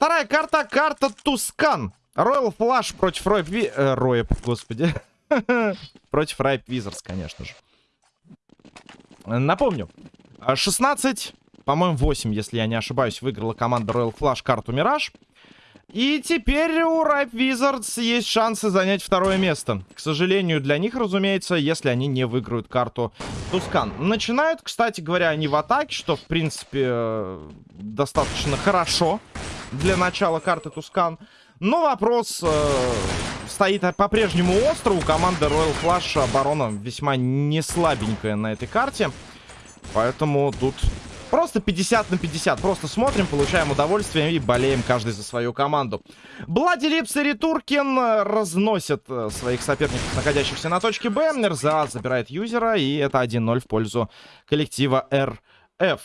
Вторая карта, карта Тускан. Royal Flash против Ройп... Ви... Э, Роеп, господи. против Райп Визарс, конечно же. Напомню. 16, по-моему, 8, если я не ошибаюсь, выиграла команда Royal Flash карту Мираж. И теперь у Ripe Wizards есть шансы занять второе место. К сожалению, для них, разумеется, если они не выиграют карту Тускан. Начинают, кстати говоря, они в атаке, что, в принципе, э, достаточно хорошо для начала карты Тускан. Но вопрос э, стоит по-прежнему остро. У команды Royal Flash оборона весьма не слабенькая на этой карте. Поэтому тут Просто 50 на 50. Просто смотрим, получаем удовольствие и болеем каждый за свою команду. Блади Липс и Ритуркин разносят э, своих соперников, находящихся на точке Б. РЗА забирает юзера, и это 1-0 в пользу коллектива РФ.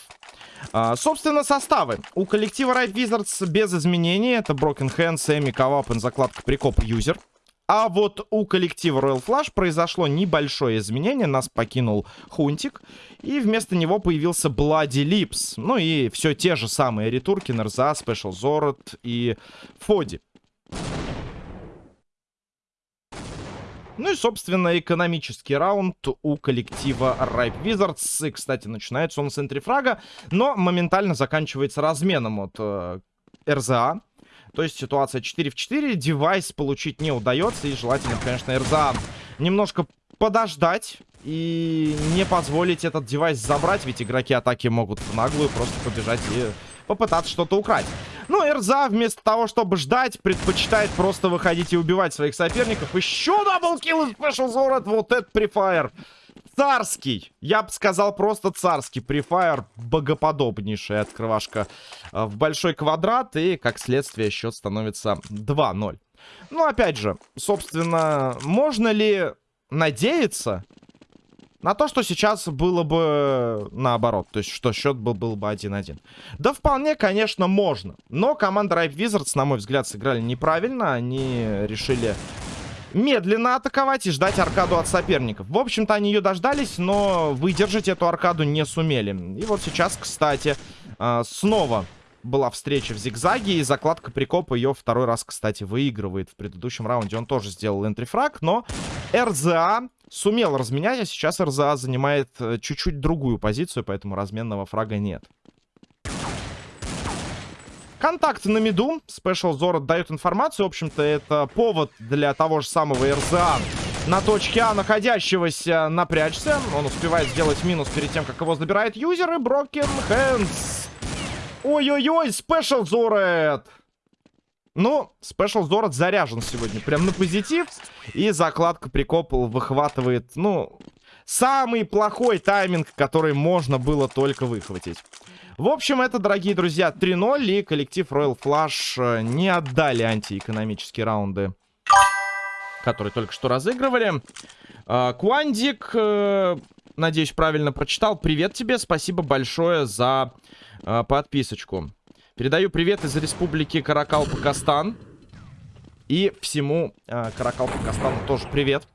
А, собственно, составы. У коллектива Right Wizards без изменений. Это Broken Hands, Эми, Кавапен, закладка Прикоп, юзер. А вот у коллектива Royal Flash произошло небольшое изменение. Нас покинул Хунтик. И вместо него появился Bloody Lips. Ну и все те же самые ретурки. Нерза, Special Zorot и Фоди. Ну и, собственно, экономический раунд у коллектива Ripe Wizards. И, кстати, начинается он с entry frag а, но моментально заканчивается разменом от э, РЗА. То есть ситуация 4 в 4. Девайс получить не удается. И желательно, конечно, РЗА немножко подождать и не позволить этот девайс забрать. Ведь игроки атаки могут в наглую просто побежать и попытаться что-то украсть. Ну, РЗА вместо того, чтобы ждать, предпочитает просто выходить и убивать своих соперников. Еще double kill из Special Zorot. Вот это prefire царский. Я бы сказал просто царский. Префайр богоподобнейшая открывашка э, в большой квадрат. И, как следствие, счет становится 2-0. Ну, опять же, собственно, можно ли надеяться на то, что сейчас было бы наоборот. То есть, что счет был, был бы 1-1. Да вполне, конечно, можно. Но команда Ripe Wizards, на мой взгляд, сыграли неправильно. Они решили медленно атаковать и ждать аркаду от соперников. В общем-то, они ее дождались, но выдержать эту аркаду не сумели. И вот сейчас, кстати, а, снова была встреча в зигзаге, и закладка прикопа ее второй раз, кстати, выигрывает. В предыдущем раунде он тоже сделал энтрифраг, но РЗА сумел разменять, а сейчас РЗА занимает э, чуть-чуть другую позицию, поэтому разменного фрага нет. Контакт на миду. Special Zoro дает информацию. В общем-то, это повод для того же самого РЗА на точке А, находящегося, напрячься. Он успевает сделать минус перед тем, как его забирает юзер. И Broken Hands. Ой-ой-ой, Special Zorad. Ну, Special Zorad заряжен сегодня. Прям на позитив. И закладка прикопал выхватывает, ну, самый плохой тайминг, который можно было только выхватить. В общем, это, дорогие друзья, 3-0. И коллектив Royal Flush э, не отдали антиэкономические раунды, которые только что разыгрывали. Э, Квандик, э, надеюсь, правильно прочитал. Привет тебе, спасибо большое за подписочку. Передаю привет из республики Каракал-Пакастан. И всему Каракал-Пакастану тоже привет.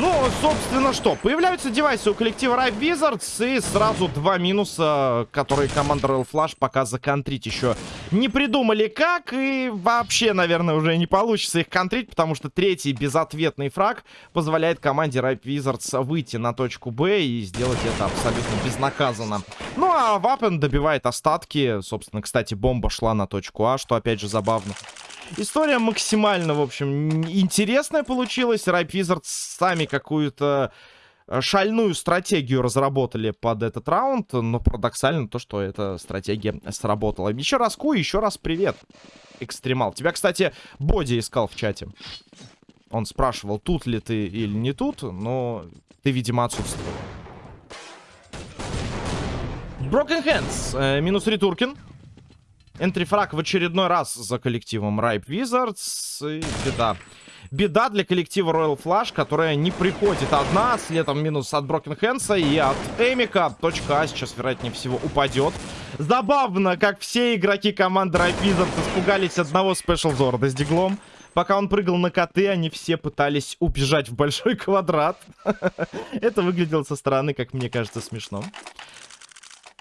Ну, собственно, что? Появляются девайсы у коллектива Rive Wizards. И сразу два минуса, которые команда Royal Flash пока законтрить еще не придумали как. И вообще, наверное, уже не получится их контрить, потому что третий безответный фраг позволяет команде Rive Wizards выйти на точку Б и сделать это абсолютно безнаказанно. Ну, а Вапен добивает остатки. Собственно, кстати, бомба шла на точку А, что опять же забавно. История максимально, в общем, интересная получилась. Ripe Wizards сами какую-то э, шальную стратегию разработали под этот раунд, но парадоксально то, что эта стратегия сработала. Еще раз Ку, еще раз привет, Экстремал. Тебя, кстати, Боди искал в чате. Он спрашивал, тут ли ты или не тут, но ты, видимо, отсутствовал. Broken Hands, э, минус Ритуркин. Энтрифраг в очередной раз за коллективом Ripe Wizards. И беда. Беда для коллектива Royal Flash, которая не приходит одна. Следом минус от Broken Hands и от Эмика. Точка А сейчас, вероятнее всего, упадет. Забавно, как все игроки команды Ripe Wizards испугались одного Special Зорда с диглом. Пока он прыгал на коты, они все пытались убежать в большой квадрат. Это выглядело со стороны, как мне кажется, смешно.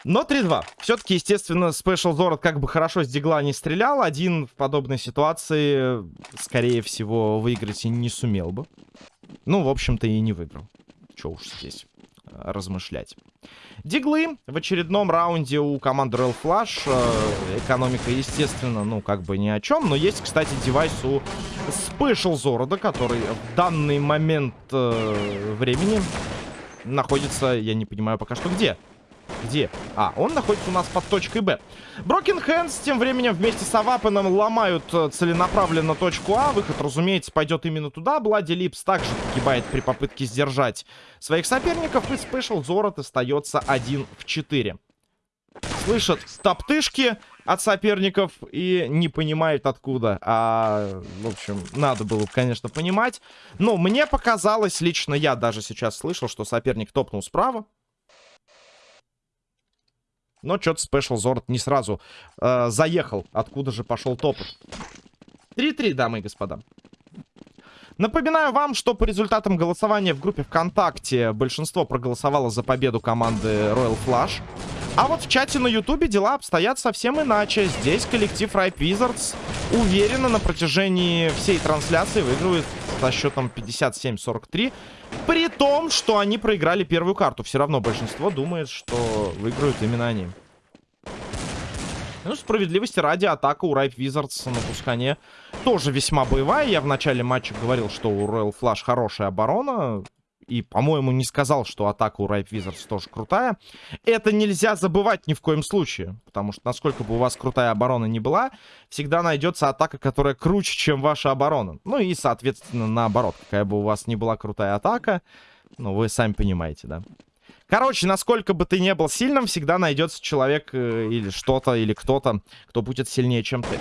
Но 3-2. Все-таки, естественно, Special Zorot как бы хорошо с дигла не стрелял. Один в подобной ситуации, скорее всего, выиграть и не сумел бы. Ну, в общем-то, и не выиграл. Че уж здесь э, размышлять. Диглы в очередном раунде у команды Royal Flash. Э, экономика, естественно, ну, как бы ни о чем. Но есть, кстати, девайс у Special Zoroда, который в данный момент э, времени находится, я не понимаю пока что где. Где? А, он находится у нас под точкой Б. Broken Hands тем временем вместе с Авапеном ломают э, целенаправленно точку А. Выход, разумеется, пойдет именно туда. Блади Липс также погибает при попытке сдержать своих соперников. И Спешл Зорот остается 1 в 4. Слышат топтышки от соперников и не понимают откуда. А, в общем, надо было, конечно, понимать. Но мне показалось, лично я даже сейчас слышал, что соперник топнул справа. Но что-то Special Zord не сразу э, заехал. Откуда же пошел топот? 3-3, дамы и господа. Напоминаю вам, что по результатам голосования в группе ВКонтакте большинство проголосовало за победу команды Royal Flush. А вот в чате на Ютубе дела обстоят совсем иначе. Здесь коллектив Ripe Wizards уверенно на протяжении всей трансляции выигрывает со счетом 57-43. При том, что они проиграли первую карту. Все равно большинство думает, что выиграют именно они. Ну, справедливости ради, атака у Ripe Wizards на пускане тоже весьма боевая. Я в начале матча говорил, что у Royal Flash хорошая оборона. И, по-моему, не сказал, что атака у Ripe Wizards тоже крутая. Это нельзя забывать ни в коем случае. Потому что, насколько бы у вас крутая оборона не была, всегда найдется атака, которая круче, чем ваша оборона. Ну и, соответственно, наоборот. Какая бы у вас ни была крутая атака, ну, вы сами понимаете, да. Короче, насколько бы ты не был сильным, всегда найдется человек э, или что-то, или кто-то, кто будет сильнее, чем ты.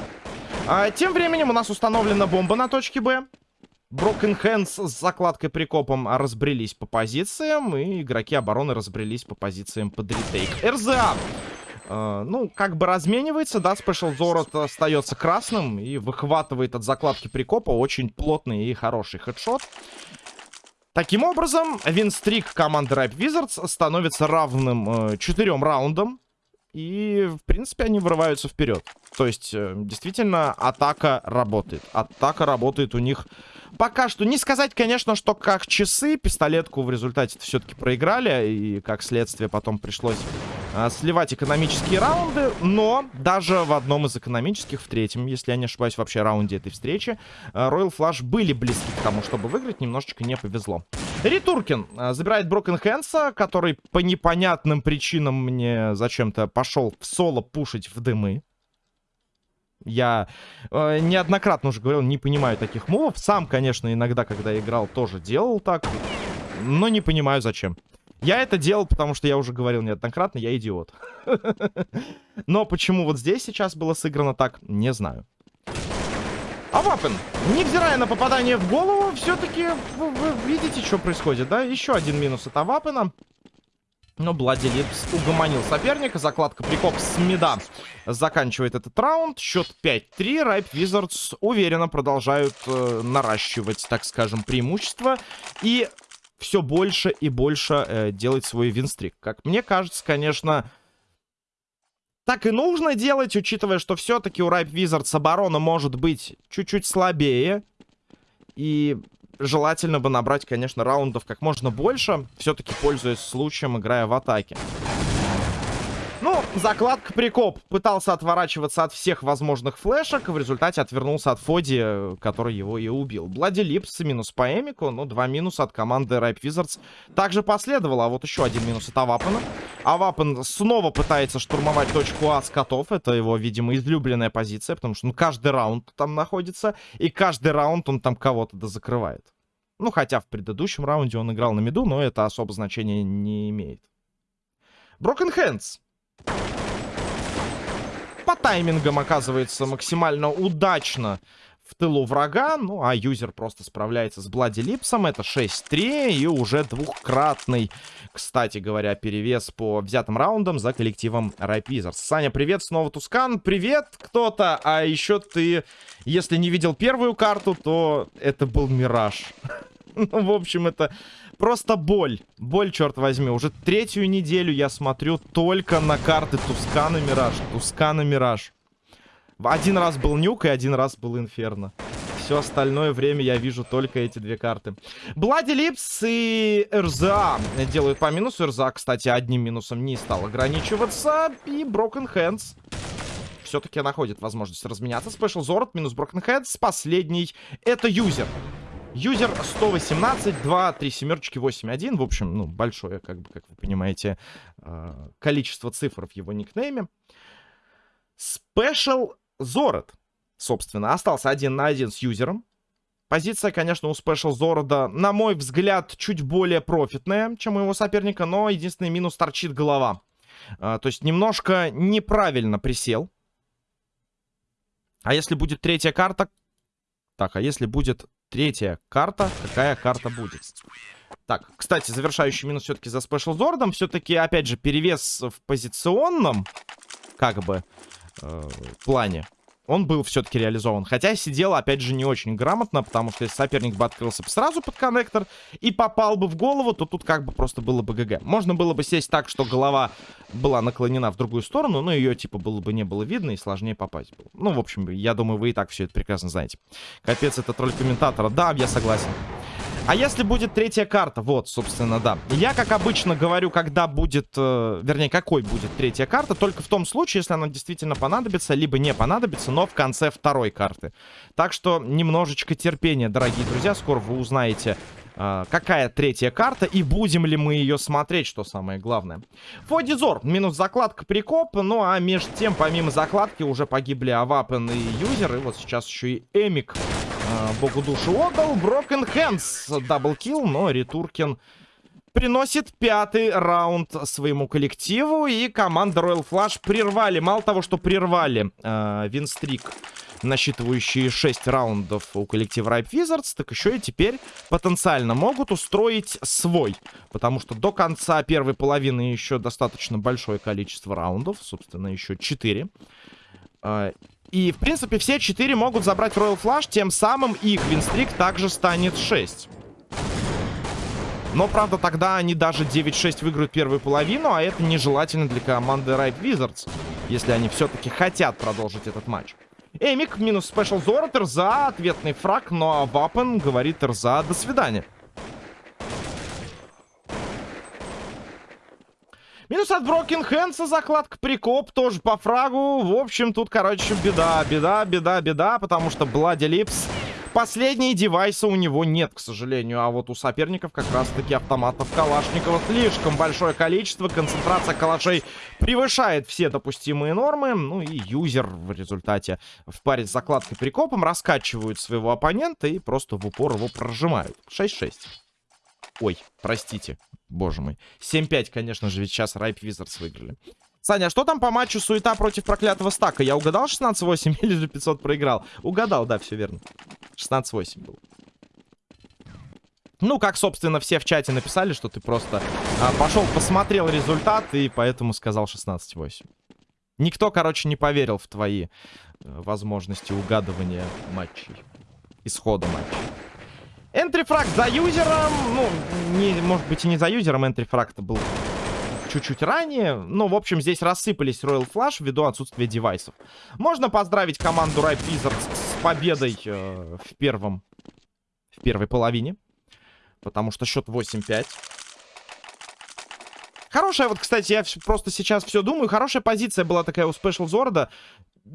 А, тем временем у нас установлена бомба на точке Б. Broken Hands с закладкой прикопом разбрелись по позициям, и игроки обороны разбрелись по позициям под ретейк. РЗА Uh, ну, как бы разменивается, да, Special Zorot остается красным и выхватывает от закладки прикопа очень плотный и хороший хедшот. Таким образом, винстрик команды Ripe Wizards становится равным э, раундам. И, в принципе, они вырываются вперед. То есть, э, действительно, атака работает. Атака работает у них пока что. Не сказать, конечно, что как часы. Пистолетку в результате все-таки проиграли. И, как следствие, потом пришлось сливать экономические раунды. Но даже в одном из экономических, в третьем, если я не ошибаюсь, вообще раунде этой встречи, а, Royal Flush были близки к тому, чтобы выиграть. Немножечко не повезло. Ритуркин а, забирает Брокен Хэнса, который по непонятным причинам мне зачем-то пошел в соло пушить в дымы. Я э, неоднократно уже говорил, не понимаю таких мувов. Сам, конечно, иногда, когда играл, тоже делал так. Но не понимаю, зачем. Я это делал, потому что я уже говорил неоднократно, я идиот. Но почему вот здесь сейчас было сыграно так, не знаю. Авапен, невзирая на попадание в голову, все-таки вы, вы видите, что происходит, да? Еще один минус от Авапена. Но Bloody Lips угомонил соперника. Закладка прикоп с меда заканчивает этот раунд. Счет 5-3. Ripe Wizards уверенно продолжают э, наращивать, так скажем, преимущество. И все больше и больше э, делать свой winstreak. Как мне кажется, конечно, так и нужно делать, учитывая, что все-таки у Ripe Wizards оборона может быть чуть-чуть слабее. И желательно бы набрать, конечно, раундов как можно больше, все-таки пользуясь случаем, играя в атаке. Закладка прикоп. Пытался отворачиваться от всех возможных флешек. В результате отвернулся от Фоди, который его и убил. Блади Липс минус по Эмику. Ну, два минуса от команды Ripe Wizards. Также последовало. А вот еще один минус от Авапана. Авапан снова пытается штурмовать точку А с котов. Это его, видимо, излюбленная позиция. Потому что ну, каждый раунд там находится. И каждый раунд он там кого-то дозакрывает. Ну, хотя в предыдущем раунде он играл на миду, но это особо значения не имеет. Broken Hands по таймингам оказывается максимально удачно в тылу врага. Ну, а юзер просто справляется с Блади Липсом. Это 6-3 и уже двухкратный, кстати говоря, перевес по взятым раундам за коллективом Райпизерс. Саня, привет, снова Тускан. Привет, кто-то. А еще ты, если не видел первую карту, то это был Мираж. Ну, в общем, это Просто боль. Боль, черт возьми. Уже третью неделю я смотрю только на карты Тускана Мираж. Тускана Мираж. Один раз был Нюк и один раз был Инферно. Все остальное время я вижу только эти две карты. Блади Липс и РЗА делают по минусу. РЗА, кстати, одним минусом не стал ограничиваться. И Broken Hands все-таки находит возможность разменяться. Special Zord минус Broken Hands. Последний это юзер. Юзер 118, 2, 3 семерочки, 8, 1. В общем, ну, большое, как бы, как вы понимаете, э, количество цифр в его никнейме. Special Зород, собственно, остался один на один с юзером. Позиция, конечно, у Special Зорода, на мой взгляд, чуть более профитная, чем у его соперника, но единственный минус торчит голова. А, то есть немножко неправильно присел. А если будет третья карта... Так, а если будет третья карта, какая карта будет? Так, кстати, завершающий минус все-таки за Special Зордом. Все-таки, опять же, перевес в позиционном, как бы, э, плане он был все-таки реализован. Хотя сидел, опять же, не очень грамотно, потому что если соперник бы открылся сразу под коннектор и попал бы в голову, то тут как бы просто было бы ГГ. Можно было бы сесть так, что голова была наклонена в другую сторону, но ее типа было бы не было видно и сложнее попасть было. Ну, в общем, я думаю, вы и так все это прекрасно знаете. Капец, это тролль комментатора. Да, я согласен. А если будет третья карта? Вот, собственно, да. Я, как обычно, говорю, когда будет... Э, вернее, какой будет третья карта. Только в том случае, если она действительно понадобится, либо не понадобится, но в конце второй карты. Так что немножечко терпения, дорогие друзья. Скоро вы узнаете, э, какая третья карта и будем ли мы ее смотреть, что самое главное. Фодизор. Минус закладка прикоп. Ну, а между тем, помимо закладки, уже погибли Авапен и Юзер. И вот сейчас еще и Эмик богу душу отдал. Broken Hands. Даблкил, но Ритуркин приносит пятый раунд своему коллективу. И команда Royal Flush прервали. Мало того, что прервали э, винстрик, насчитывающий 6 раундов у коллектива Ripe Wizards, так еще и теперь потенциально могут устроить свой. Потому что до конца первой половины еще достаточно большое количество раундов. Собственно, еще 4. И, в принципе, все четыре могут забрать Royal Flush, тем самым их винстрик также станет 6. Но, правда, тогда они даже 9-6 выиграют первую половину, а это нежелательно для команды Ripe Wizards, если они все-таки хотят продолжить этот матч. Эмик минус Special Зорот, Рза, ответный фраг, но ну, Авапен говорит Рза до свидания. Минус от Broken Hands'а, закладка прикоп, тоже по фрагу. В общем, тут, короче, беда, беда, беда, беда, потому что Bloody Lips... Последние девайсы у него нет, к сожалению. А вот у соперников как раз-таки автоматов Калашникова слишком большое количество. Концентрация калашей превышает все допустимые нормы. Ну и юзер в результате в паре с закладкой прикопом раскачивают своего оппонента и просто в упор его прожимают. 6-6. Ой, простите. Боже мой. 7-5, конечно же, ведь сейчас Райп Визардс выиграли. Саня, а что там по матчу суета против проклятого стака? Я угадал 16-8 или же 500 проиграл? Угадал, да, все верно. 16-8 был. Ну, как, собственно, все в чате написали, что ты просто а, пошел, посмотрел результат и поэтому сказал 16-8. Никто, короче, не поверил в твои э, возможности угадывания матчей. Исхода матча. Энтрифраг за юзером. Ну, не, может быть и не за юзером. Энтрифраг-то был чуть-чуть ранее. Но, в общем, здесь рассыпались Royal Flash ввиду отсутствия девайсов. Можно поздравить команду Ripe Wizards с победой э, в первом... В первой половине. Потому что счет 8-5. Хорошая, вот, кстати, я просто сейчас все думаю. Хорошая позиция была такая у Special Зорда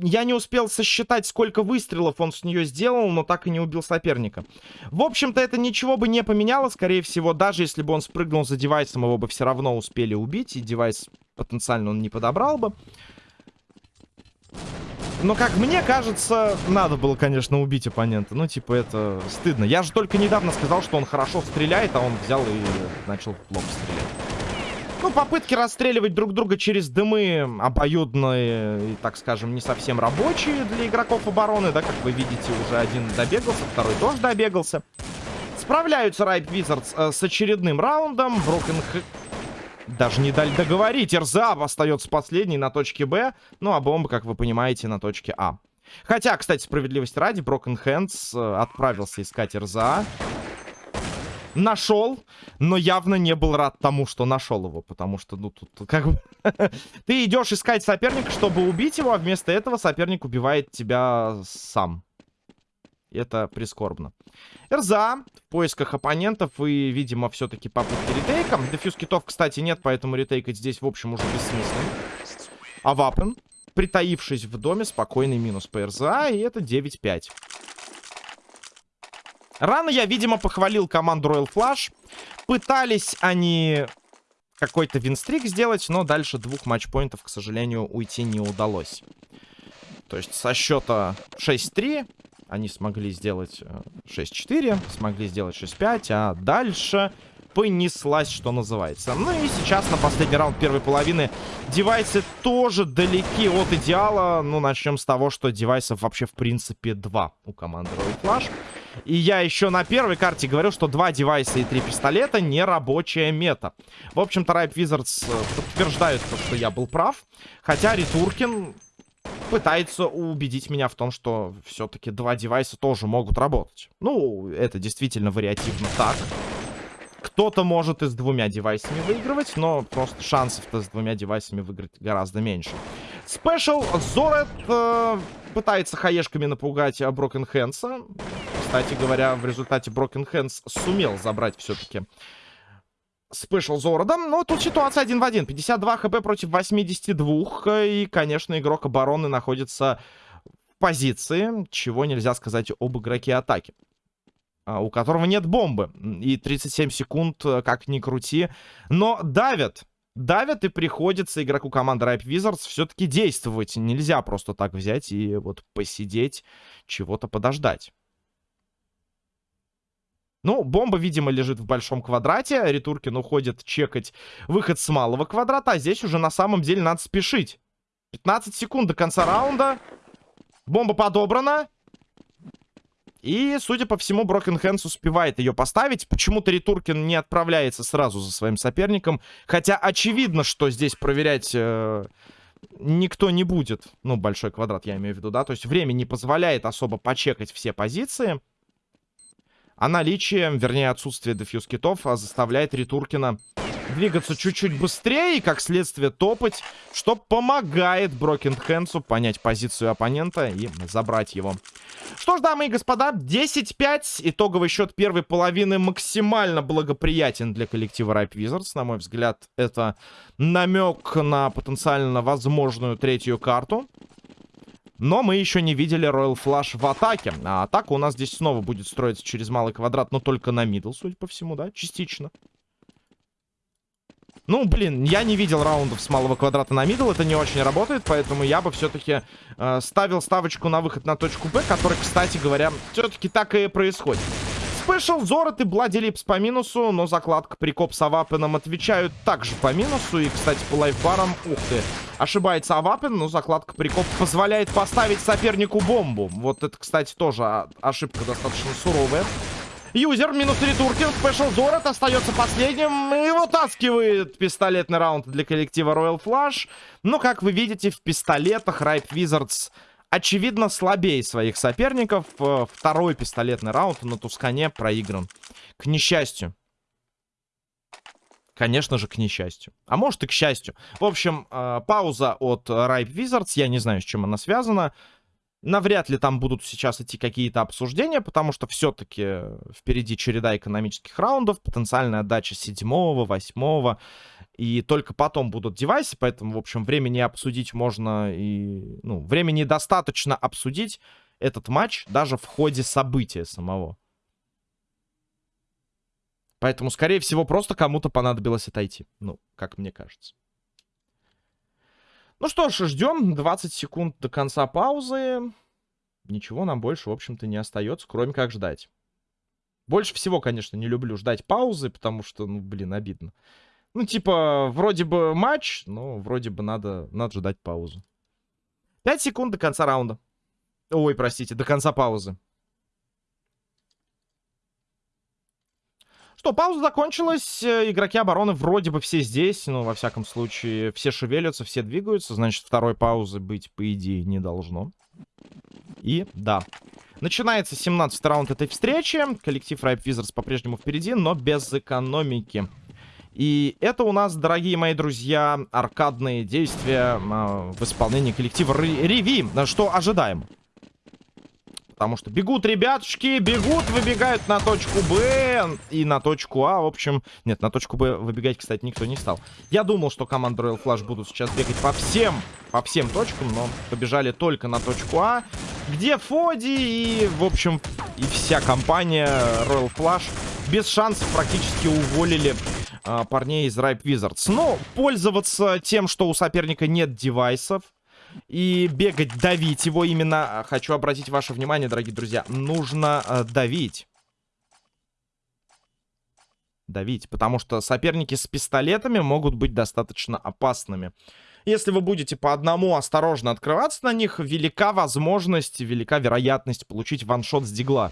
я не успел сосчитать, сколько выстрелов он с нее сделал, но так и не убил соперника. В общем-то, это ничего бы не поменяло, скорее всего, даже если бы он спрыгнул за девайсом, его бы все равно успели убить, и девайс потенциально он не подобрал бы. Но, как мне кажется, надо было, конечно, убить оппонента. Ну, типа, это стыдно. Я же только недавно сказал, что он хорошо стреляет, а он взял и начал плохо стрелять. Ну, попытки расстреливать друг друга через дымы обоюдные и, так скажем, не совсем рабочие для игроков обороны, да, как вы видите, уже один добегался, второй тоже добегался. Справляются Ripe Wizards э, с очередным раундом. Broken Х... Даже не дали договорить. Эрзаб остается последний на точке Б. Ну, а бомба, как вы понимаете, на точке А. Хотя, кстати, справедливости ради, Hands э, отправился искать РЗА. Нашел, но явно не был рад тому, что нашел его, потому что, ну, тут как бы... Ты идешь искать соперника, чтобы убить его, а вместо этого соперник убивает тебя сам. Это прискорбно. РЗА в поисках оппонентов и, видимо, все-таки попытки ретейка. Дефьюз китов, кстати, нет, поэтому ретейкать здесь, в общем, уже бессмысленно. А Вапен, притаившись в доме, спокойный минус по РЗА, и это 9-5. Рано я, видимо, похвалил команду Royal Flash. Пытались они какой-то винстрик сделать, но дальше двух матчпоинтов, к сожалению, уйти не удалось. То есть со счета 6-3 они смогли сделать 6-4, э, смогли сделать 6-5, а дальше понеслась, что называется. Ну и сейчас на последний раунд первой половины девайсы тоже далеки от идеала. Ну, начнем с того, что девайсов вообще в принципе два у команды Royal Flash. И я еще на первой карте говорил, что два девайса и три пистолета не рабочая мета. В общем-то, Ripe Wizards э, подтверждают то, что я был прав. Хотя Ритуркин пытается убедить меня в том, что все-таки два девайса тоже могут работать. Ну, это действительно вариативно так. Кто-то может и с двумя девайсами выигрывать, но просто шансов-то с двумя девайсами выиграть гораздо меньше. Special Зорот э, пытается хаешками напугать Broken Hands'а. Кстати говоря, в результате Broken Hands сумел забрать все-таки Special Зорода. Но тут ситуация один в один. 52 хп против 82. И, конечно, игрок обороны находится в позиции, чего нельзя сказать об игроке атаки. А, у которого нет бомбы. И 37 секунд, э, как ни крути. Но давят. Давят и приходится игроку команды Ripe Wizards все-таки действовать. Нельзя просто так взять и вот посидеть, чего-то подождать. Ну, бомба, видимо, лежит в большом квадрате. Ретуркин уходит чекать выход с малого квадрата. А здесь уже на самом деле надо спешить. 15 секунд до конца раунда. Бомба подобрана. И, судя по всему, Брокен Хэнс успевает ее поставить. Почему-то Ретуркин не отправляется сразу за своим соперником. Хотя очевидно, что здесь проверять э, никто не будет. Ну, большой квадрат я имею в виду, да. То есть время не позволяет особо почекать все позиции. А наличие, вернее отсутствие дефьюз китов заставляет Ритуркина двигаться чуть-чуть быстрее и, как следствие, топать, что помогает Broken Hands'у понять позицию оппонента и забрать его. Что ж, дамы и господа, 10-5. Итоговый счет первой половины максимально благоприятен для коллектива Ripe Wizards. На мой взгляд, это намек на потенциально возможную третью карту. Но мы еще не видели Royal Flash в атаке. А атака у нас здесь снова будет строиться через малый квадрат, но только на middle, судя по всему, да? Частично. Ну, блин, я не видел раундов с малого квадрата на middle, это не очень работает, поэтому я бы все-таки э, ставил ставочку на выход на точку Б, который, кстати говоря, все-таки так и происходит. Special Зорот и Bloody Lips по минусу, но закладка прикоп с Авапеном отвечают также по минусу. И, кстати, по лайфбарам, ух ты, ошибается Авапен, но закладка прикоп позволяет поставить сопернику бомбу. Вот это, кстати, тоже ошибка достаточно суровая. Юзер минус 3 турки. Спешл Зорот остается последним. И вытаскивает пистолетный раунд для коллектива Royal Flash. Но, как вы видите, в пистолетах Ripe Wizards очевидно, слабее своих соперников. Э, второй пистолетный раунд на Тускане проигран. К несчастью. Конечно же, к несчастью. А может и к счастью. В общем, э, пауза от Ripe Wizards. Я не знаю, с чем она связана. Навряд ли там будут сейчас идти какие-то обсуждения, потому что все-таки впереди череда экономических раундов, потенциальная отдача седьмого, восьмого, и только потом будут девайсы, поэтому, в общем, времени обсудить можно и... Ну, времени достаточно обсудить этот матч даже в ходе события самого. Поэтому, скорее всего, просто кому-то понадобилось отойти. Ну, как мне кажется. Ну что ж, ждем 20 секунд до конца паузы. Ничего нам больше, в общем-то, не остается, кроме как ждать. Больше всего, конечно, не люблю ждать паузы, потому что, ну, блин, обидно. Ну, типа, вроде бы матч, но вроде бы надо, надо ждать паузу. 5 секунд до конца раунда. Ой, простите, до конца паузы. Что, пауза закончилась. Э, игроки обороны вроде бы все здесь. Ну, во всяком случае, все шевелятся, все двигаются. Значит, второй паузы быть, по идее, не должно. И, да, Начинается 17 раунд этой встречи. Коллектив Ripe Wizards по-прежнему впереди, но без экономики. И это у нас, дорогие мои друзья, аркадные действия э, в исполнении коллектива Реви. Что ожидаем? Потому что бегут ребятушки, бегут, выбегают на точку Б и на точку А. В общем, нет, на точку Б выбегать, кстати, никто не стал. Я думал, что команда Royal Flash будут сейчас бегать по всем, по всем точкам, но побежали только на точку А, где Фоди и, в общем, и вся компания Royal Flash без шансов практически уволили а, парней из Ripe Wizards. Но пользоваться тем, что у соперника нет девайсов, и бегать, давить его именно, а, хочу обратить ваше внимание, дорогие друзья, нужно э, давить. Давить, потому что соперники с пистолетами могут быть достаточно опасными. Если вы будете по одному осторожно открываться на них, велика возможность, велика вероятность получить ваншот с дигла.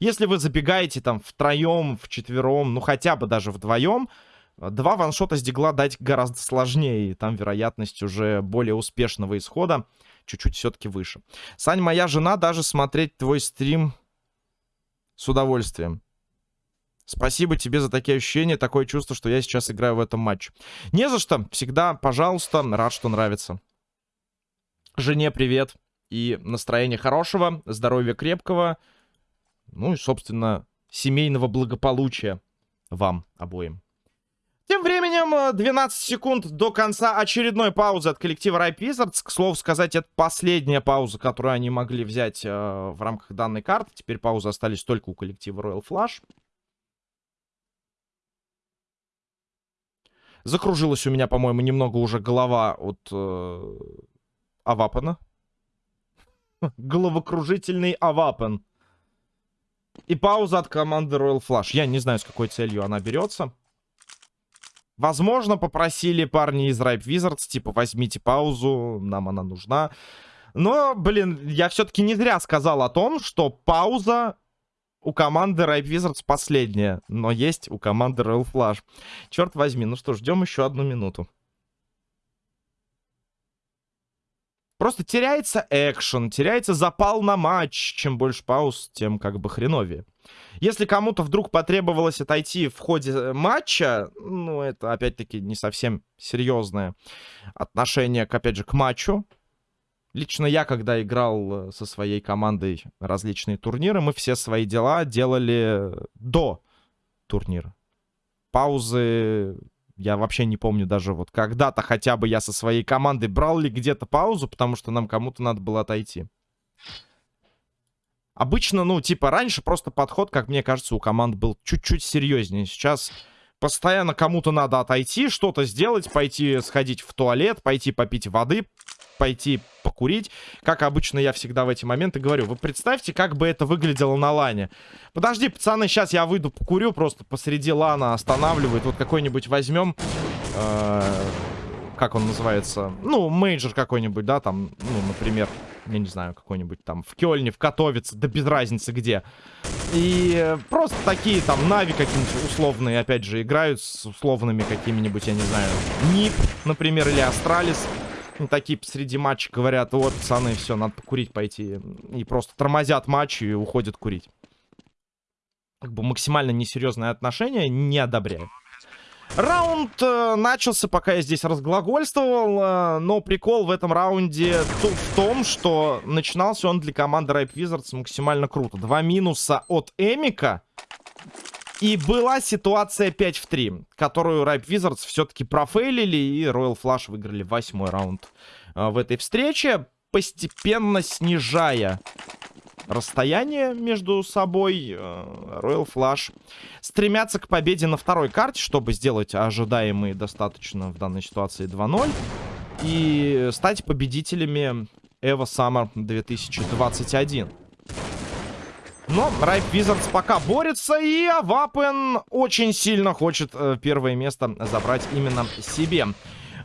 Если вы забегаете там втроем, вчетвером, ну хотя бы даже вдвоем, Два ваншота с дигла дать гораздо сложнее. Там вероятность уже более успешного исхода чуть-чуть все-таки выше. Сань, моя жена даже смотреть твой стрим с удовольствием. Спасибо тебе за такие ощущения, такое чувство, что я сейчас играю в этом матче. Не за что. Всегда, пожалуйста, рад, что нравится. Жене привет. И настроения хорошего, здоровья крепкого. Ну и, собственно, семейного благополучия вам обоим. Тем временем, 12 э, секунд до конца очередной паузы от коллектива Ripe Wizards. К слову сказать, это последняя пауза, которую они могли взять э, в рамках данной карты. Теперь паузы остались только у коллектива Royal Flash. Закружилась у меня, по-моему, немного уже голова от э, Авапана. Головокружительный Авапан. И пауза от команды Royal Flash. Я не знаю, с какой целью она берется. Возможно, попросили парни из Ripe Wizards, типа, возьмите паузу, нам она нужна. Но, блин, я все-таки не зря сказал о том, что пауза у команды Ripe Wizards последняя. Но есть у команды Royal Flash. Черт возьми, ну что, ждем еще одну минуту. Просто теряется экшен, теряется запал на матч. Чем больше пауз, тем как бы хреновее. Если кому-то вдруг потребовалось отойти в ходе э, матча, ну, это, опять-таки, не совсем серьезное отношение, к, опять же, к матчу. Лично я, когда играл э, со своей командой различные турниры, мы все свои дела делали до турнира. Паузы я вообще не помню даже вот когда-то хотя бы я со своей командой брал ли где-то паузу, потому что нам кому-то надо было отойти. Обычно, ну, типа, раньше просто подход, как мне кажется, у команд был чуть-чуть серьезнее. Сейчас постоянно кому-то надо отойти, что-то сделать, пойти сходить в туалет, пойти попить воды, пойти покурить. Как обычно я всегда в эти моменты говорю. Вы представьте, как бы это выглядело на лане. Подожди, пацаны, сейчас я выйду покурю, просто посреди лана останавливает. Вот какой-нибудь возьмем... Э как он называется? Ну, major какой-нибудь, да, там, ну, например я не знаю, какой-нибудь там в Кёльне, в Катовице, да без разницы где. И просто такие там Нави какие-нибудь условные, опять же, играют с условными какими-нибудь, я не знаю, NiP, например, или Астралис. Ну, такие посреди матча говорят, вот, пацаны, все, надо покурить пойти. И просто тормозят матч и уходят курить. Как бы максимально несерьезное отношение, не одобряю. Раунд э, начался, пока я здесь разглагольствовал, э, но прикол в этом раунде в том, что начинался он для команды Ripe Wizards максимально круто. Два минуса от Эмика. И была ситуация 5 в 3, которую Ripe Wizards все-таки профейлили, и Royal Flash выиграли восьмой раунд э, в этой встрече, постепенно снижая расстояние между собой. Э, Royal Flash стремятся к победе на второй карте, чтобы сделать ожидаемые достаточно в данной ситуации 2-0. И стать победителями Evo Summer 2021. Но Ripe Wizards пока борется, и Авапен очень сильно хочет э, первое место забрать именно себе.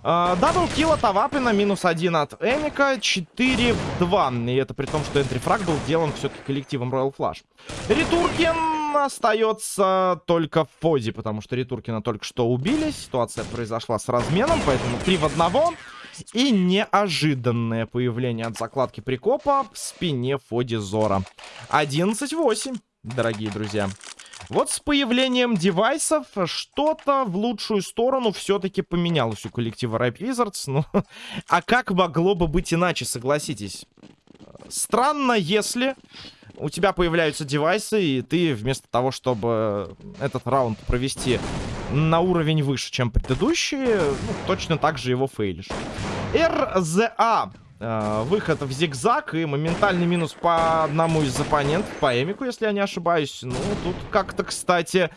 Даблкил от Авапина, минус один от Эника, 4 в 2. И это при том, что энтрифраг был сделан все-таки коллективом Royal Flash. Ретуркин остается только в позе, потому что Ретуркина только что убили. Ситуация произошла с разменом, поэтому 3 в 1. И неожиданное появление от закладки прикопа в спине Фоди Зора. 11-8, дорогие друзья. Вот с появлением девайсов что-то в лучшую сторону все-таки поменялось у коллектива Ripe Wizards. Ну, а как могло бы быть иначе, согласитесь? Странно, если у тебя появляются девайсы, и ты вместо того, чтобы этот раунд провести на уровень выше, чем предыдущие, ну, точно так же его фейлишь. РЗА. Э, выход в зигзаг и моментальный минус по одному из оппонентов, по Эмику, если я не ошибаюсь. Ну, тут как-то, кстати,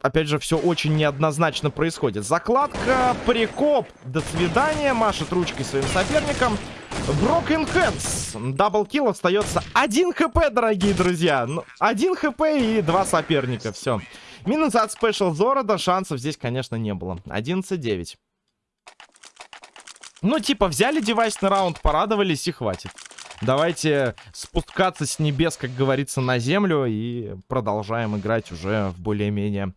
опять же, все очень неоднозначно происходит. Закладка, прикоп, до свидания, машет ручкой своим соперникам. Broken Hands. Даблкил остается 1 хп, дорогие друзья. 1 ну, хп и два соперника. Все. Минус от Special Зорода. Шансов здесь, конечно, не было. 11-9. Ну, типа, взяли девайс на раунд, порадовались и хватит. Давайте спускаться с небес, как говорится, на землю и продолжаем играть уже в более-менее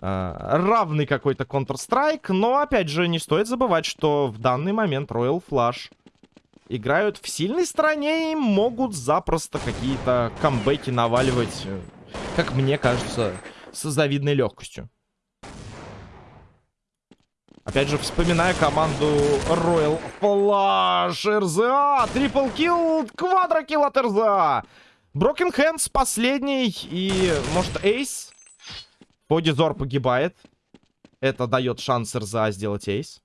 э, равный какой-то Counter-Strike. Но, опять же, не стоит забывать, что в данный момент Royal Flush играют в сильной стороне и могут запросто какие-то камбэки наваливать, э, как мне кажется, с завидной легкостью. Опять же, вспоминая команду Royal Flash, РЗА, трипл килл, квадрокилл от РЗА. Broken Hands последний и, может, Эйс. Подизор погибает. Это дает шанс РЗА сделать Эйс.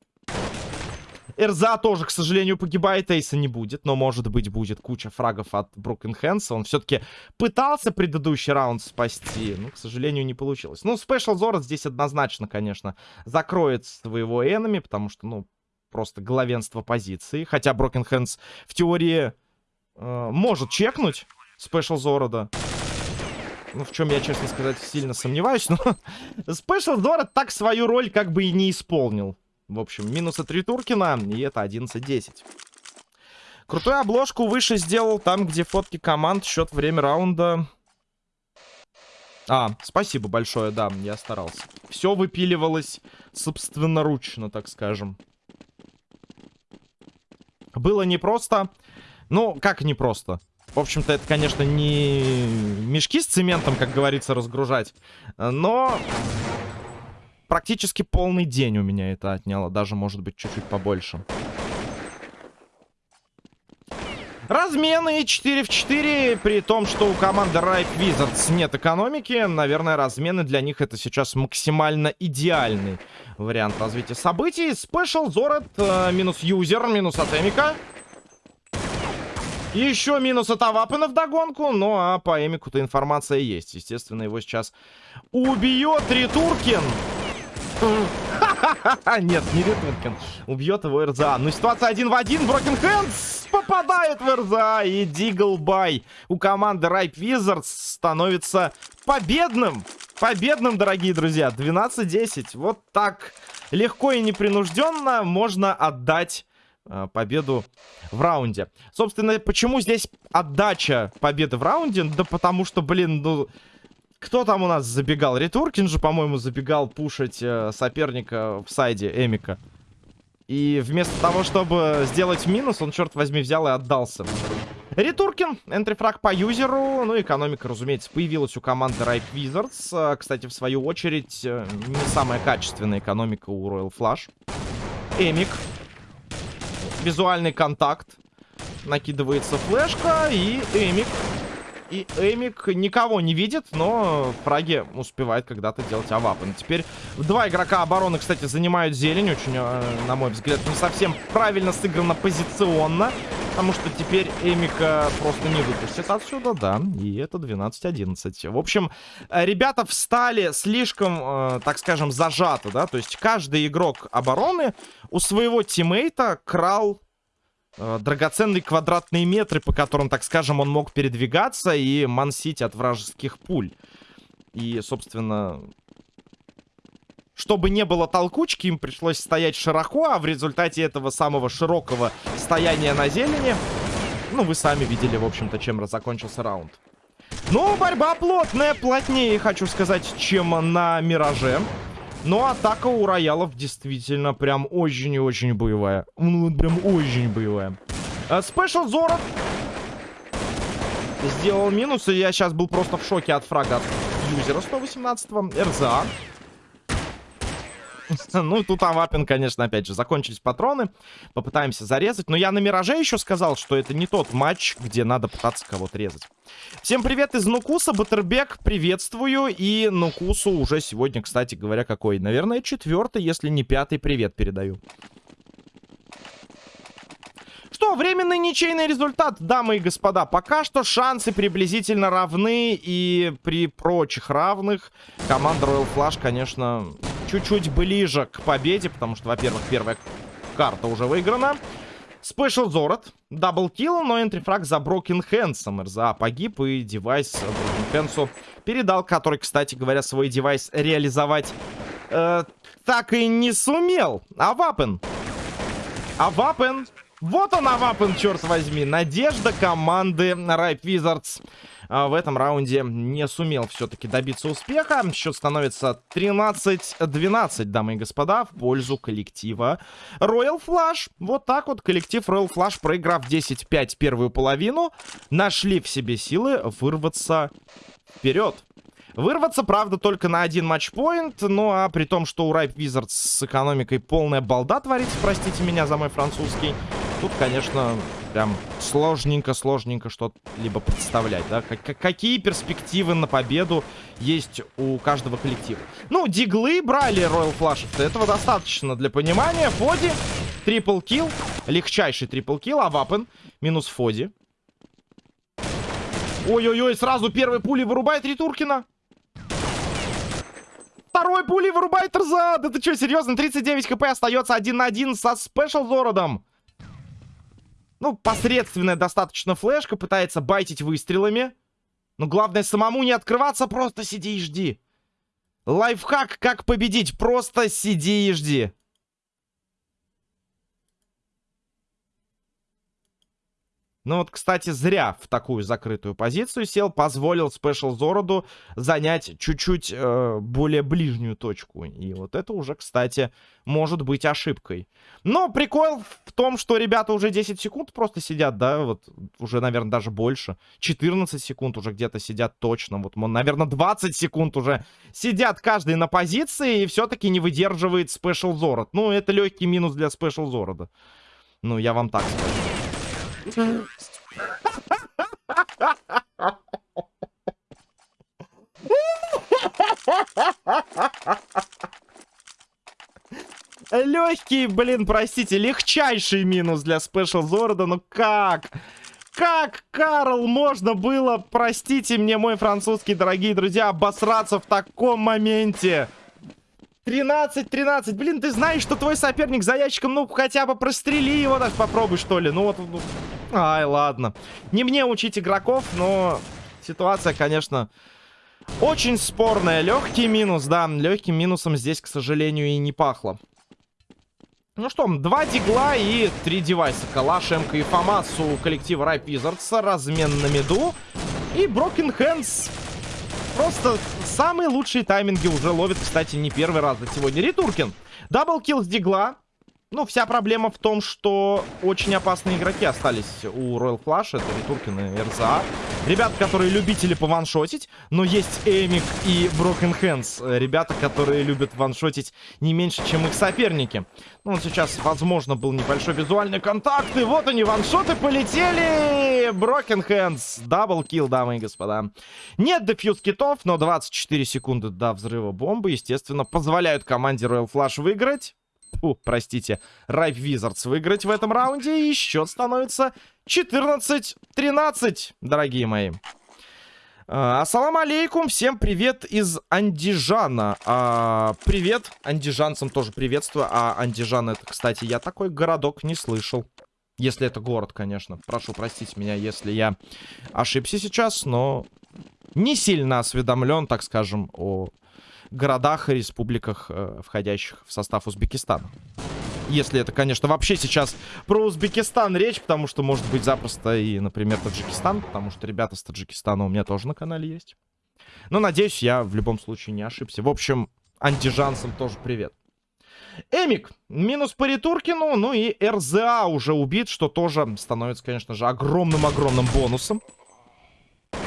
Эрза тоже, к сожалению, погибает. Эйса не будет. Но, может быть, будет куча фрагов от Брукен Хэнса. Он все-таки пытался предыдущий раунд спасти. Но, к сожалению, не получилось. Ну, Спешл Зорот здесь однозначно, конечно, закроет своего энеми. Потому что, ну, просто главенство позиции. Хотя Брокен Хэнс в теории э, может чекнуть Спешл Зорода. Ну, в чем я, честно сказать, сильно сомневаюсь. Но Спешл Зород так свою роль как бы и не исполнил. В общем, минус от Ритуркина, и это 11-10. Крутую обложку выше сделал там, где фотки команд, счет, время раунда. А, спасибо большое, да, я старался. Все выпиливалось собственноручно, так скажем. Было непросто. Ну, как непросто? В общем-то, это, конечно, не мешки с цементом, как говорится, разгружать. Но практически полный день у меня это отняло. Даже, может быть, чуть-чуть побольше. Размены 4 в 4, при том, что у команды Ripe Wizards нет экономики. Наверное, размены для них это сейчас максимально идеальный вариант развития событий. Special Зорет, э, минус юзер, минус атемика. Еще минус от Авапена в догонку. Ну, а по Эмику-то информация есть. Естественно, его сейчас убьет Ритуркин. Нет, не Ритвинкен. Убьет его РЗА. Ну, ситуация один в один. Брокен Хэндс попадает в РЗА. И Диглбай у команды Ripe Wizards становится победным. Победным, дорогие друзья. 12-10. Вот так легко и непринужденно можно отдать э, победу в раунде. Собственно, почему здесь отдача победы в раунде? Да потому что, блин, ну... Кто там у нас забегал? Ретуркин же, по-моему, забегал пушить э, соперника в сайде Эмика. И вместо того, чтобы сделать минус, он, черт возьми, взял и отдался. Ретуркин, энтрифраг по юзеру. Ну, экономика, разумеется, появилась у команды Ripe Wizards. Э, кстати, в свою очередь, э, не самая качественная экономика у Royal Flush. Эмик. Визуальный контакт. Накидывается флешка, и Эмик и Эмик никого не видит, но фраги успевает когда-то делать авапы. Теперь два игрока обороны, кстати, занимают зелень. Очень, э, на мой взгляд, не совсем правильно сыграно позиционно. Потому что теперь Эмика просто не выпустит отсюда, да. И это 12-11. В общем, э, ребята встали слишком, э, так скажем, зажато, да. То есть каждый игрок обороны у своего тиммейта крал э, драгоценные квадратные метры, по которым, так скажем, он мог передвигаться и мансить от вражеских пуль. И, собственно, чтобы не было толкучки, им пришлось стоять широко, а в результате этого самого широкого стояния на зелени, ну, вы сами видели, в общем-то, чем закончился раунд. Но борьба плотная, плотнее, хочу сказать, чем на Мираже. Но атака у роялов действительно прям очень и очень боевая. Ну, прям очень боевая. Спешл Зорот сделал минус, и я сейчас был просто в шоке от фрага юзера 118-го. РЗА. Ну, тут Авапин, конечно, опять же, закончились патроны. Попытаемся зарезать. Но я на Мираже еще сказал, что это не тот матч, где надо пытаться кого-то резать. Всем привет из Нукуса, Батербек, приветствую. И Нукусу уже сегодня, кстати говоря, какой? Наверное, четвертый, если не пятый привет передаю. Что, временный ничейный результат, дамы и господа. Пока что шансы приблизительно равны. И при прочих равных команда Royal Flash, конечно, чуть-чуть ближе к победе, потому что, во-первых, первая карта уже выиграна. Special Зорот, double kill, но entry frag за Broken Hands. РЗА погиб, и девайс Broken Hands передал, который, кстати говоря, свой девайс реализовать э, так и не сумел. Авапен? Вот он, Авапен, черт возьми. Надежда команды Ripe Wizards а, в этом раунде не сумел все-таки добиться успеха. Счет становится 13-12, дамы и господа, в пользу коллектива Royal Flash. Вот так вот коллектив Royal Flash, проиграв 10-5 первую половину, нашли в себе силы вырваться вперед. Вырваться, правда, только на один матчпоинт. Ну, а при том, что у Ripe Wizards с экономикой полная балда творится, простите меня за мой французский, тут, конечно, прям сложненько-сложненько что-либо представлять, да? Как какие перспективы на победу есть у каждого коллектива? Ну, диглы брали Royal Flash, этого достаточно для понимания. Фоди, трипл килл, легчайший трипл килл, а Вапен минус Фоди. Ой-ой-ой, сразу первой пули вырубает Ритуркина. Второй пули вырубает Рза. Да ты что, серьезно? 39 хп остается один на один со Спешл Зородом. Ну, посредственная достаточно флешка. Пытается байтить выстрелами. Но главное самому не открываться. Просто сиди и жди. Лайфхак, как победить. Просто сиди и жди. Ну вот, кстати, зря в такую закрытую позицию сел. Позволил Спешл Зороду занять чуть-чуть э, более ближнюю точку. И вот это уже, кстати, может быть ошибкой. Но прикол в том, что ребята уже 10 секунд просто сидят, да, вот уже, наверное, даже больше. 14 секунд уже где-то сидят точно. Вот, наверное, 20 секунд уже сидят каждый на позиции и все-таки не выдерживает Спешл Зород. Ну, это легкий минус для Спешл Зорода. Ну, я вам так скажу. Легкий, блин, простите, легчайший минус для Спешл Зорда. Ну как? Как, Карл, можно было, простите мне, мой французский, дорогие друзья, обосраться в таком моменте? 13-13. Блин, ты знаешь, что твой соперник за ящиком, ну, хотя бы прострели его, так попробуй, что ли. Ну, вот, ну... Ай, ладно. Не мне учить игроков, но ситуация, конечно, очень спорная. Легкий минус, да. Легким минусом здесь, к сожалению, и не пахло. Ну что, два дигла и три девайса. Калаш, МК и Фомас у коллектива Wizards. Размен на меду. И Broken Hands Просто самые лучшие тайминги уже ловит, кстати, не первый раз за сегодня. Ритуркин. Даблкил с дигла. Ну, вся проблема в том, что очень опасные игроки остались у Royal Flash. Это Ритуркин и РЗА. Ребята, которые любители пованшотить. Но есть Эмик и Broken Hands. Ребята, которые любят ваншотить не меньше, чем их соперники. Ну, сейчас, возможно, был небольшой визуальный контакт. И вот они, ваншоты полетели. Broken Hands. Даблкил, дамы и господа. Нет дефьюз китов, но 24 секунды до взрыва бомбы, естественно, позволяют команде Royal Flash выиграть фу, простите, Ripe Wizards выиграть в этом раунде. И счет становится 14-13, дорогие мои. А, алейкум, всем привет из Андижана. А, привет, андижанцам тоже приветствую. А Андижан это, кстати, я такой городок не слышал. Если это город, конечно. Прошу простить меня, если я ошибся сейчас, но не сильно осведомлен, так скажем, о городах и республиках, э, входящих в состав Узбекистана. Если это, конечно, вообще сейчас про Узбекистан речь, потому что может быть запросто и, например, Таджикистан, потому что ребята с Таджикистана у меня тоже на канале есть. Но, надеюсь, я в любом случае не ошибся. В общем, антижансам тоже привет. Эмик, минус по Ретуркину, ну и РЗА уже убит, что тоже становится, конечно же, огромным-огромным бонусом.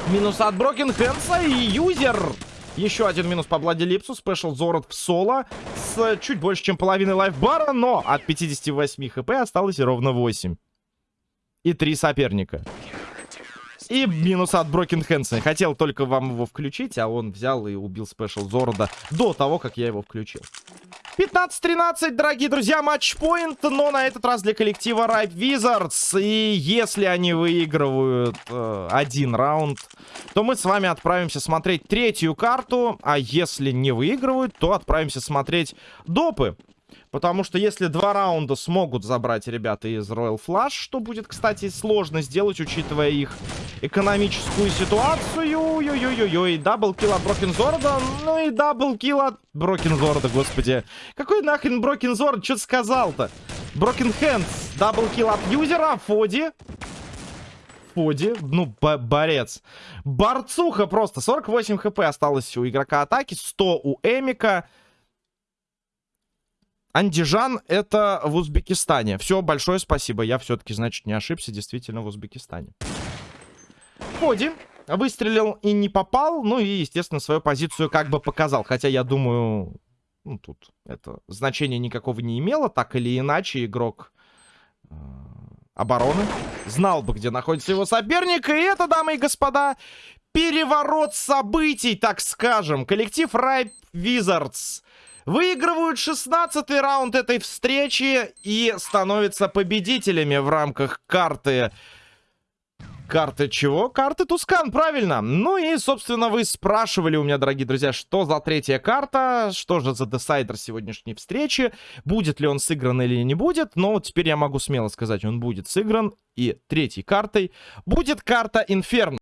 Минус от Broken и юзер. Еще один минус по Bloody Lips'у. Special Зорот в соло с чуть больше, чем половиной лайфбара, но от 58 хп осталось ровно 8. И три соперника. И минус от Broken Хэнсона. Хотел только вам его включить, а он взял и убил Special Зорода до того, как я его включил. 15-13, дорогие друзья, match point, но на этот раз для коллектива Ripe Wizards. И если они выигрывают э, один раунд, то мы с вами отправимся смотреть третью карту. А если не выигрывают, то отправимся смотреть допы. Потому что если два раунда смогут забрать ребята из Royal Flush, что будет, кстати, сложно сделать, учитывая их экономическую ситуацию. Ой-ой-ой-ой, double kill от Брокензорда. Ну и double kill от Брокензорда, господи. Какой нахрен Брокензорд? Что сказал-то? Broken Hands. Double kill от юзера. Фоди. Фоди. Ну, борец. Борцуха просто. 48 хп осталось у игрока атаки. 100 у Эмика. Андижан это в Узбекистане. Все, большое спасибо. Я все-таки, значит, не ошибся. Действительно в Узбекистане. Ходи. Выстрелил и не попал. Ну и, естественно, свою позицию как бы показал. Хотя я думаю... Ну, тут это значения никакого не имело. Так или иначе, игрок э, обороны знал бы, где находится его соперник. И это, дамы и господа, переворот событий, так скажем. Коллектив Ripe Wizards Выигрывают 16 раунд этой встречи и становятся победителями в рамках карты... Карты чего? Карты Тускан, правильно. Ну и, собственно, вы спрашивали у меня, дорогие друзья, что за третья карта, что же за десайдер сегодняшней встречи, будет ли он сыгран или не будет. Но вот теперь я могу смело сказать, он будет сыгран. И третьей картой будет карта Инферно.